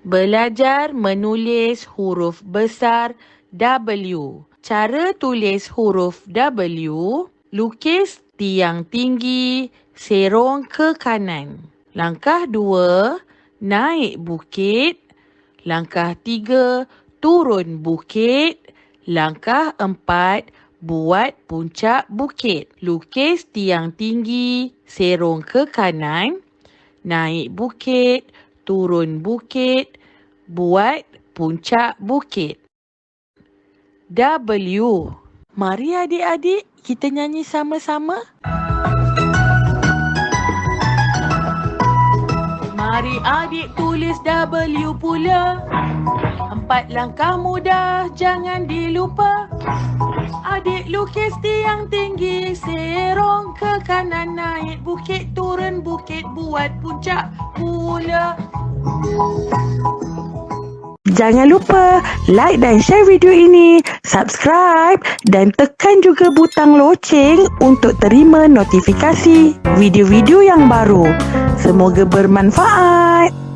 Belajar menulis huruf besar W. Cara tulis huruf W, lukis tiang tinggi, serong ke kanan. Langkah dua, naik bukit. Langkah tiga, turun bukit. Langkah empat, buat puncak bukit. Lukis tiang tinggi, serong ke kanan. Naik bukit, turun bukit, buat puncak bukit. W. Mari adik-adik kita nyanyi sama-sama. Mari adik tulis W pula. Empat langkah mudah jangan dilupa. Adik lukis tiang tinggi serong ke kanan naik bukit turun bukit buat puncak pula. Jangan lupa like dan share video ini, subscribe dan tekan juga butang loceng untuk terima notifikasi video-video yang baru. Semoga bermanfaat.